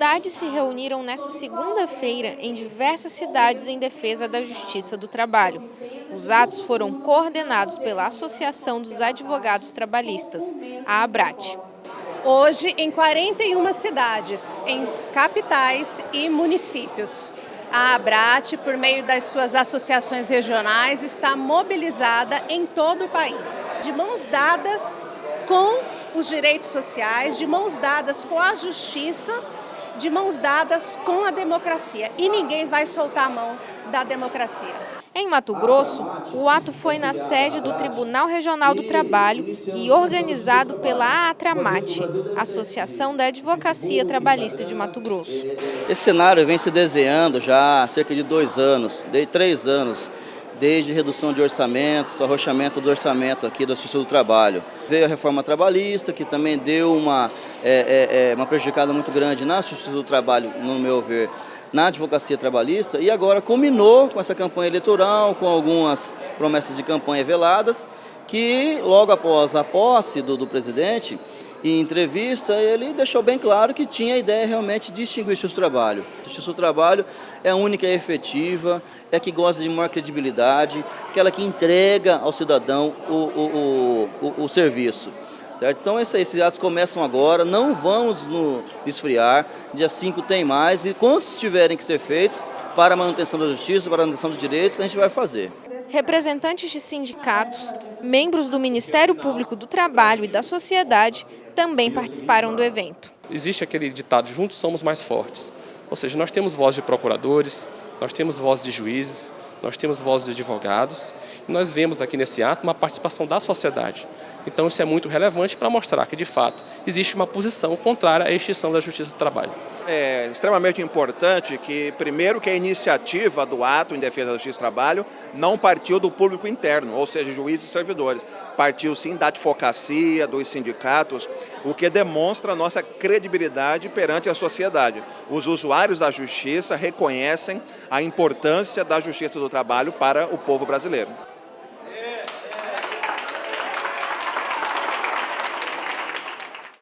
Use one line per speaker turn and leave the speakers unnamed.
Entidades se reuniram nesta segunda-feira em diversas cidades em defesa da justiça do trabalho. Os atos foram coordenados pela Associação dos Advogados Trabalhistas, a ABRAT.
Hoje, em 41 cidades, em capitais e municípios. A ABRAT, por meio das suas associações regionais, está mobilizada em todo o país, de mãos dadas com os direitos sociais, de mãos dadas com a justiça, de mãos dadas com a democracia. E ninguém vai soltar a mão da democracia.
Em Mato Grosso, o ato foi na sede do Tribunal Regional do Trabalho e organizado pela Atramate, Associação da Advocacia Trabalhista de Mato Grosso.
Esse cenário vem se desenhando já há cerca de dois anos, de três anos, desde redução de orçamentos, arrochamento do orçamento aqui da Justiça do Trabalho. Veio a reforma trabalhista, que também deu uma, é, é, é uma prejudicada muito grande na Justiça do Trabalho, no meu ver, na advocacia trabalhista e agora culminou com essa campanha eleitoral, com algumas promessas de campanha veladas, que logo após a posse do, do presidente, em entrevista, ele deixou bem claro que tinha a ideia realmente de extinguir do Trabalho. O do Trabalho é a única e efetiva, é a que gosta de maior credibilidade, aquela que entrega ao cidadão o, o, o, o, o serviço. Certo? Então esses atos começam agora, não vamos no esfriar, dia 5 tem mais e quantos tiverem que ser feitos para a manutenção da justiça, para a manutenção dos direitos, a gente vai fazer.
Representantes de sindicatos, membros do Ministério Público do Trabalho e da sociedade também participaram do evento.
Existe aquele ditado, juntos somos mais fortes. Ou seja, nós temos voz de procuradores, nós temos voz de juízes, nós temos vozes de advogados e nós vemos aqui nesse ato uma participação da sociedade. Então isso é muito relevante para mostrar que, de fato, existe uma posição contrária à extinção da justiça do trabalho.
É extremamente importante que, primeiro, que a iniciativa do ato em defesa da justiça do trabalho não partiu do público interno, ou seja, juízes e servidores. Partiu sim da advocacia, dos sindicatos, o que demonstra a nossa credibilidade perante a sociedade. Os usuários da justiça reconhecem a importância da justiça trabalho para o povo brasileiro.